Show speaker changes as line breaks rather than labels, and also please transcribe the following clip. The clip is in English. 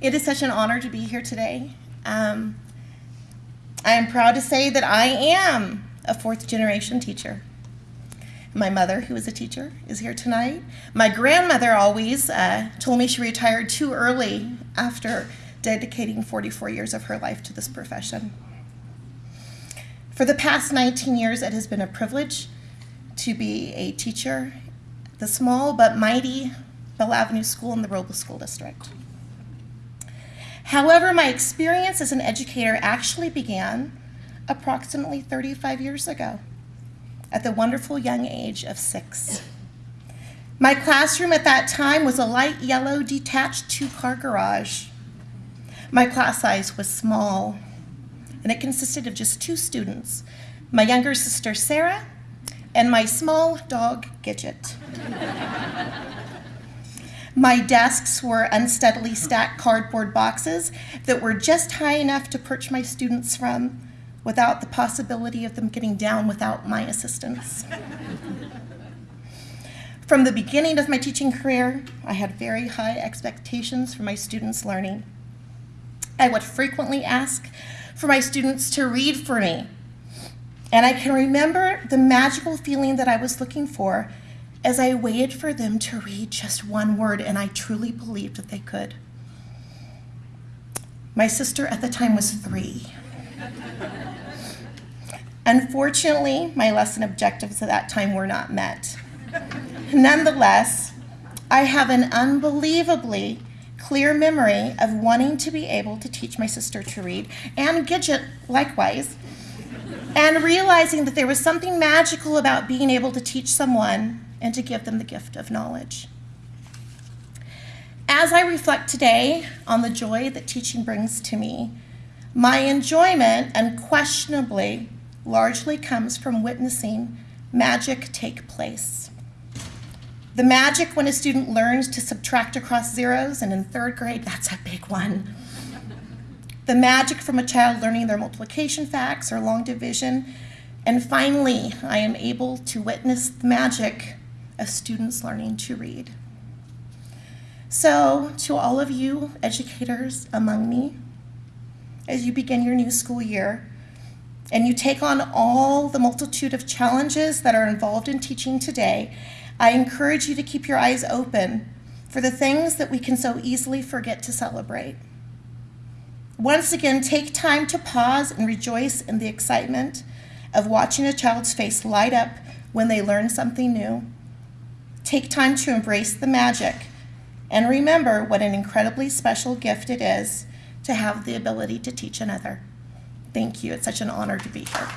It is such an honor to be here today. Um, I am proud to say that I am a fourth generation teacher. My mother, who is a teacher, is here tonight. My grandmother always uh, told me she retired too early after dedicating 44 years of her life to this profession. For the past 19 years, it has been a privilege to be a teacher at the small but mighty Bell Avenue School in the Robla School District. However, my experience as an educator actually began approximately 35 years ago at the wonderful young age of six. My classroom at that time was a light yellow detached two-car garage. My class size was small, and it consisted of just two students, my younger sister Sarah and my small dog Gidget. My desks were unsteadily stacked cardboard boxes that were just high enough to perch my students from without the possibility of them getting down without my assistance. From the beginning of my teaching career, I had very high expectations for my students' learning. I would frequently ask for my students to read for me. And I can remember the magical feeling that I was looking for as I waited for them to read just one word, and I truly believed that they could. My sister at the time was three. Unfortunately, my lesson objectives at that time were not met. Nonetheless, I have an unbelievably clear memory of wanting to be able to teach my sister to read, and Gidget likewise, and realizing that there was something magical about being able to teach someone and to give them the gift of knowledge. As I reflect today on the joy that teaching brings to me, my enjoyment unquestionably largely comes from witnessing magic take place. The magic when a student learns to subtract across zeros, and in third grade, that's a big one. The magic from a child learning their multiplication facts or long division. And finally, I am able to witness the magic of students learning to read. So, to all of you educators among me, as you begin your new school year, and you take on all the multitude of challenges that are involved in teaching today, I encourage you to keep your eyes open for the things that we can so easily forget to celebrate. Once again, take time to pause and rejoice in the excitement of watching a child's face light up when they learn something new Take time to embrace the magic and remember what an incredibly special gift it is to have the ability to teach another. Thank you. It's such an honor to be here.